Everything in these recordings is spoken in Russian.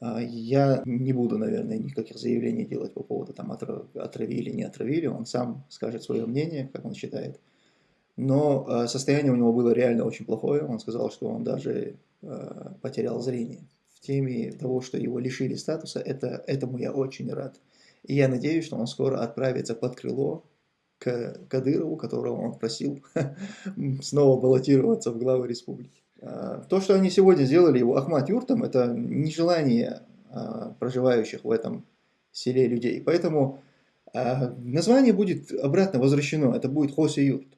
А, я не буду, наверное, никаких заявлений делать по поводу там отравили, не отравили. Он сам скажет свое мнение, как он считает. Но а, состояние у него было реально очень плохое. Он сказал, что он даже а, потерял зрение. В теме того, что его лишили статуса, это, этому я очень рад. И я надеюсь, что он скоро отправится под крыло к Кадырову, которого он просил снова баллотироваться в главы республики. А, то, что они сегодня сделали его Ахмат Юртом, это нежелание а, проживающих в этом селе людей. Поэтому а, название будет обратно возвращено, это будет Хоси Юрт.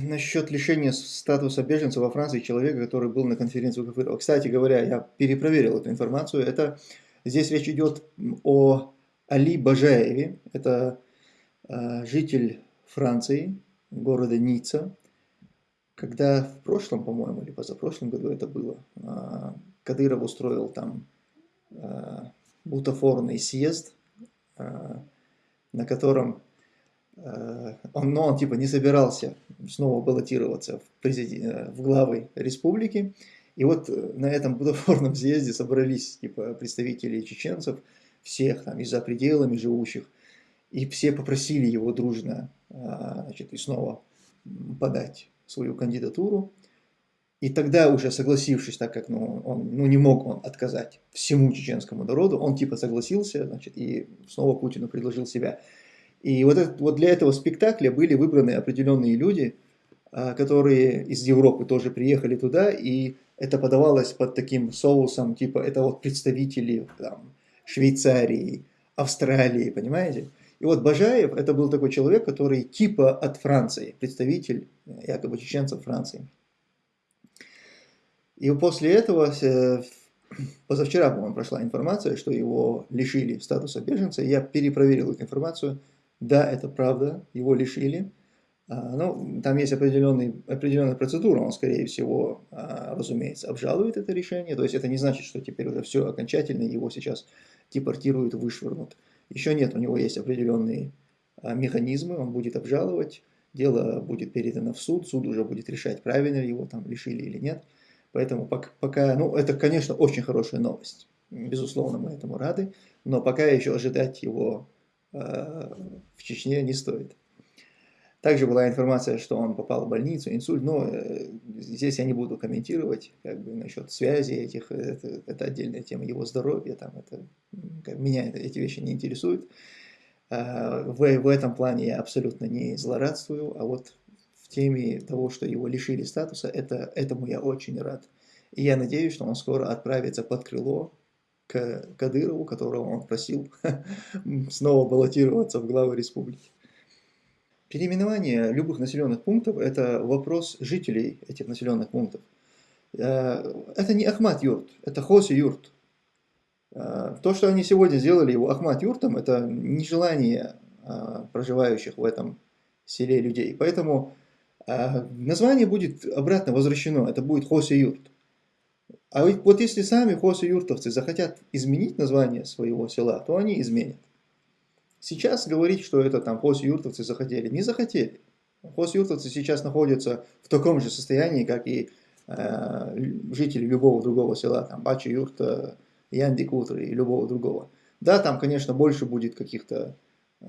Насчет лишения статуса беженца во Франции человека, который был на конференции Кафырова. Кстати говоря, я перепроверил эту информацию. Это, здесь речь идет о Али Бажаеве, это э, житель Франции, города Ницца, когда в прошлом, по-моему, или позапрошлом году это было, э, Кадыров устроил там э, бутафорный съезд, на котором он, но он типа не собирался снова баллотироваться в, президент, в главы республики. И вот на этом бутафорном съезде собрались типа представители чеченцев, всех там и за пределами живущих, и все попросили его дружно а, значит, и снова подать свою кандидатуру. И тогда уже согласившись, так как ну, он ну, не мог он отказать всему чеченскому народу, он типа согласился, значит, и снова Путину предложил себя. И вот, это, вот для этого спектакля были выбраны определенные люди, а, которые из Европы тоже приехали туда, и это подавалось под таким соусом, типа это вот представители там, Швейцарии, Австралии, понимаете? И вот Бажаев это был такой человек, который типа от Франции, представитель якобы чеченцев Франции. И после этого, э, позавчера, по-моему, прошла информация, что его лишили статуса беженца. Я перепроверил эту информацию. Да, это правда, его лишили. А, ну, там есть определенный, определенная процедура, он, скорее всего, а, разумеется, обжалует это решение. То есть это не значит, что теперь уже все окончательно, его сейчас депортируют, вышвырнут. Еще нет, у него есть определенные а, механизмы, он будет обжаловать, дело будет передано в суд, суд уже будет решать, правильно его там лишили или нет. Поэтому пока, ну это, конечно, очень хорошая новость, безусловно, мы этому рады, но пока еще ожидать его э, в Чечне не стоит. Также была информация, что он попал в больницу, инсульт, но э, здесь я не буду комментировать как бы насчет связи этих, это, это отдельная тема его здоровья, там это, меня эти вещи не интересуют. А, в, в этом плане я абсолютно не злорадствую, а вот в теме того, что его лишили статуса, это, этому я очень рад. И я надеюсь, что он скоро отправится под крыло к Кадырову, которого он просил снова баллотироваться в главы республики. Переименование любых населенных пунктов – это вопрос жителей этих населенных пунктов. Э, это не Ахмат Юрт, это Хоси Юрт. Э, то, что они сегодня сделали его Ахмат Юртом, это нежелание э, проживающих в этом селе людей. Поэтому название будет обратно возвращено, это будет Хоси Юрт. А вот если сами Хоси Юртовцы захотят изменить название своего села, то они изменят. Сейчас говорить, что это там хос-юртовцы захотели, не захотели. Хос-юртовцы сейчас находятся в таком же состоянии, как и э, жители любого другого села, там Бачи Юрта, Янди и любого другого. Да, там, конечно, больше будет каких-то э,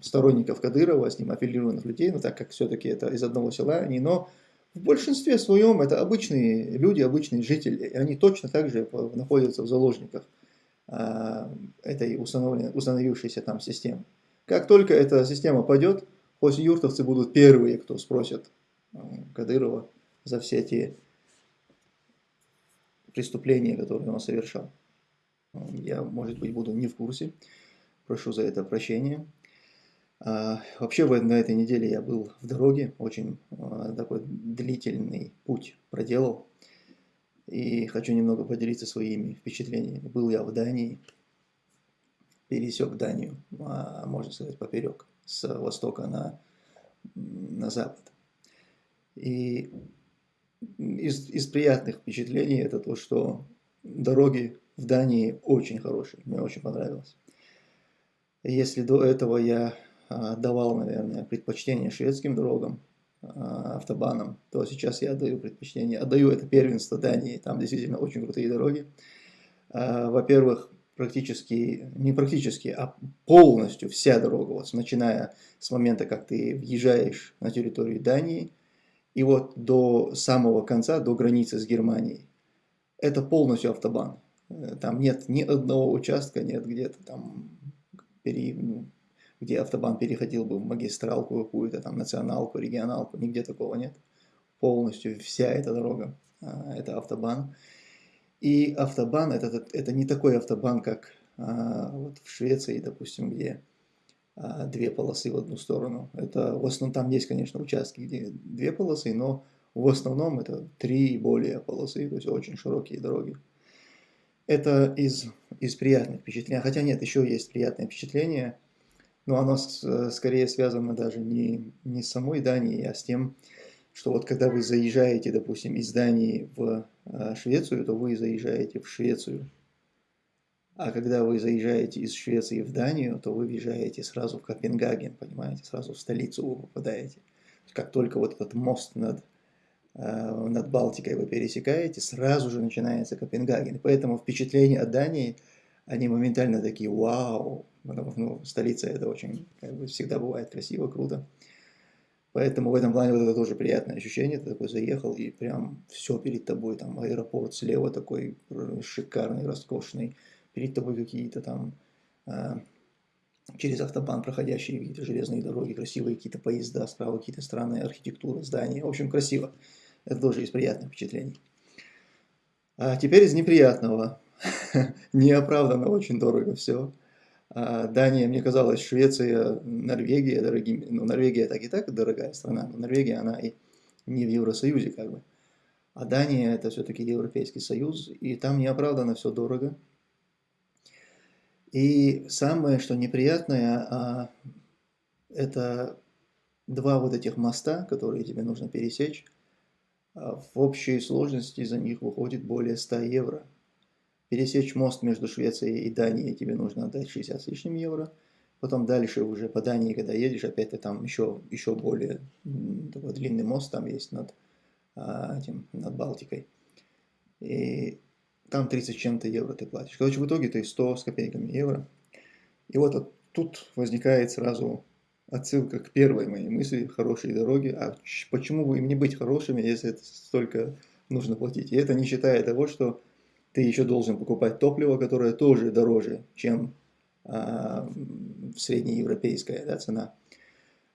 сторонников Кадырова, с ним аффилированных людей, но так как все-таки это из одного села они, но в большинстве своем это обычные люди, обычные жители, и они точно так же находятся в заложниках а, этой установившейся там системы. Как только эта система пойдет, юртовцы будут первые, кто спросят Кадырова за все те преступления, которые он совершал. Я, может быть, буду не в курсе. Прошу за это прощения. А, вообще, на этой неделе я был в дороге. Очень а, такой длительный путь проделал и хочу немного поделиться своими впечатлениями. Был я в Дании, пересек Данию, а, можно сказать, поперек, с востока на, на запад. И из, из приятных впечатлений это то, что дороги в Дании очень хорошие, мне очень понравилось. Если до этого я давал, наверное, предпочтение шведским дорогам, автобанам, то сейчас я отдаю предпочтение, отдаю это первенство Дании, там действительно очень крутые дороги. Во-первых, практически, не практически, а полностью вся дорога, вот начиная с момента, как ты въезжаешь на территорию Дании, и вот до самого конца, до границы с Германией, это полностью автобан. Э, там нет ни одного участка, нет где-то там, пере, ну, где автобан переходил бы в магистралку какую-то, там националку, регионалку, нигде такого нет. Полностью вся эта дорога, а, это автобан. И автобан это, это не такой автобан, как а, вот в Швеции, допустим, где две полосы в одну сторону. Это в основном там есть, конечно, участки, где две полосы, но в основном это три и более полосы, то есть очень широкие дороги. Это из, из приятных впечатлений. Хотя нет, еще есть приятные впечатления, но оно с, скорее связано даже не, не с самой Данией, а с тем, что вот когда вы заезжаете, допустим, из Дании в а, Швецию, то вы заезжаете в Швецию. А когда вы заезжаете из Швеции в Данию, то вы въезжаете сразу в Копенгаген, понимаете, сразу в столицу вы попадаете. Как только вот этот мост над, э, над Балтикой вы пересекаете, сразу же начинается Копенгаген. поэтому впечатления от Дании, они моментально такие, вау, ну, столица это очень, как бы, всегда бывает красиво, круто. Поэтому в этом плане вот это тоже приятное ощущение. Ты такой заехал, и прям все перед тобой, там аэропорт слева такой шикарный, роскошный. Перед тобой какие-то там а, через автобан проходящие какие-то железные дороги, красивые какие-то поезда, справа какие-то странные архитектуры, здания. В общем, красиво. Это тоже из приятных впечатлений. А теперь из неприятного. Неоправданно очень дорого все. А, Дания, мне казалось, Швеция, Норвегия дорогими. Ну, Норвегия так и так дорогая страна, но Норвегия, она и не в Евросоюзе как бы. А Дания это все-таки Европейский Союз, и там неоправданно все дорого. И самое, что неприятное, а, это два вот этих моста, которые тебе нужно пересечь. А, в общей сложности за них выходит более 100 евро пересечь мост между Швецией и Данией тебе нужно отдать 60 с лишним евро. Потом дальше уже по Дании, когда едешь, опять ты там еще, еще более такой длинный мост там есть над, а, этим, над Балтикой. И там 30 чем-то евро ты платишь. Короче, в итоге ты 100 с копейками евро. И вот тут возникает сразу отсылка к первой моей мысли «хорошие дороги». А почему бы им не быть хорошими, если это столько нужно платить? И это не считая того, что ты еще должен покупать топливо, которое тоже дороже, чем а, среднеевропейская да, цена.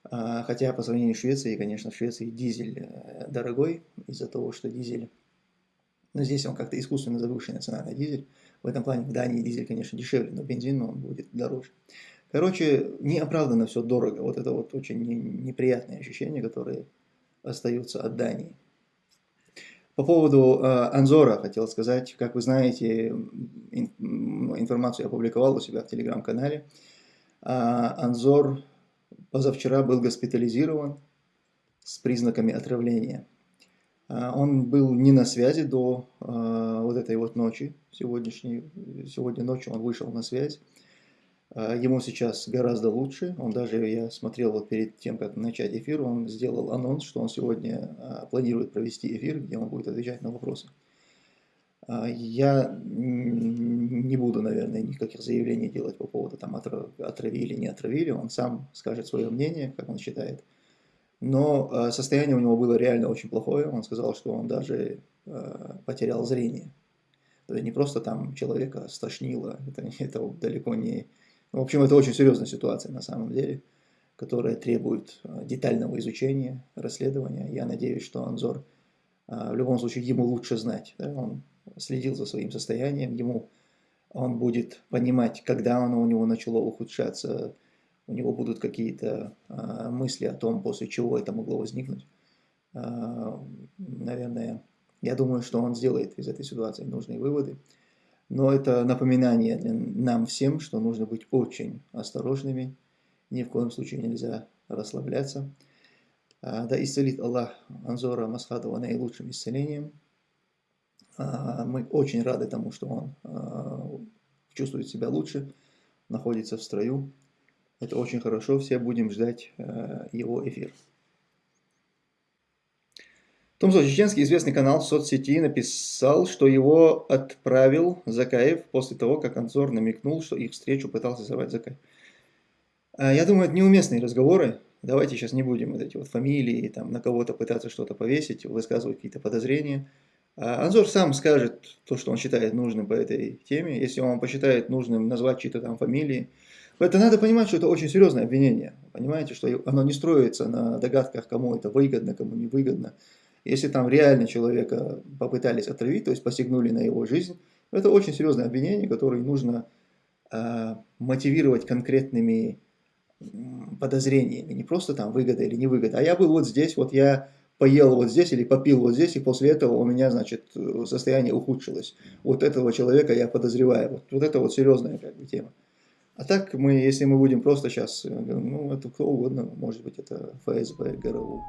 А, хотя по сравнению с Швецией, конечно, в Швеции дизель э, дорогой из-за того, что дизель, но здесь он как-то искусственно завышенная цена на дизель. В этом плане в Дании дизель, конечно, дешевле, но бензин он будет дороже. Короче, неоправданно все дорого. Вот это вот очень неприятные ощущения, которые остаются от Дании. По поводу э, Анзора хотел сказать, как вы знаете, ин, информацию я опубликовал у себя в телеграм-канале. Э, Анзор позавчера был госпитализирован с признаками отравления. Э, он был не на связи до э, вот этой вот ночи, сегодняшней, сегодня ночью он вышел на связь. А, ему сейчас гораздо лучше. Он даже, я смотрел вот перед тем, как начать эфир, он сделал анонс, что он сегодня а, планирует провести эфир, где он будет отвечать на вопросы. А, я не буду, наверное, никаких заявлений делать по поводу там отравили, не отравили. Он сам скажет свое мнение, как он считает. Но состояние у него было реально очень плохое. Он сказал, что он даже потерял зрение. Это не просто там человека стошнило, это, это далеко не, в общем, это очень серьезная ситуация на самом деле, которая требует а, детального изучения, расследования. Я надеюсь, что Анзор в любом случае ему лучше знать. Да? Он следил за своим состоянием, ему он будет понимать, когда оно у него начало ухудшаться, у него будут какие-то а, мысли о том, после чего это могло возникнуть. Наверное, я думаю, что он сделает из этой ситуации нужные выводы. Но это напоминание для нам всем, что нужно быть очень осторожными. Ни в коем случае нельзя расслабляться. А, да исцелит Аллах Анзора Масхадова наилучшим исцелением. А, мы очень рады тому, что он а, чувствует себя лучше, находится в строю. Это очень хорошо, все будем ждать э, его эфир. Томсо, чеченский известный канал в соцсети написал, что его отправил Закаев после того, как Анзор намекнул, что их встречу пытался сорвать Закаев. А, я думаю, это неуместные разговоры. Давайте сейчас не будем вот эти вот фамилии, там, на кого-то пытаться что-то повесить, высказывать какие-то подозрения. А Анзор сам скажет то, что он считает нужным по этой теме. Если он посчитает нужным назвать чьи-то там фамилии, это надо понимать, что это очень серьезное обвинение. Понимаете, что оно не строится на догадках, кому это выгодно, кому не выгодно. Если там реально человека попытались отравить, то есть посягнули на его жизнь, это очень серьезное обвинение, которое нужно э, мотивировать конкретными подозрениями. Не просто там выгода или невыгода. А я был вот здесь, вот я поел вот здесь или попил вот здесь, и после этого у меня, значит, состояние ухудшилось. Вот этого человека я подозреваю. Вот, вот это вот серьезная как бы, тема. А так мы, если мы будем просто сейчас, ну, это кто угодно, может быть, это ФСБ, ГРУ.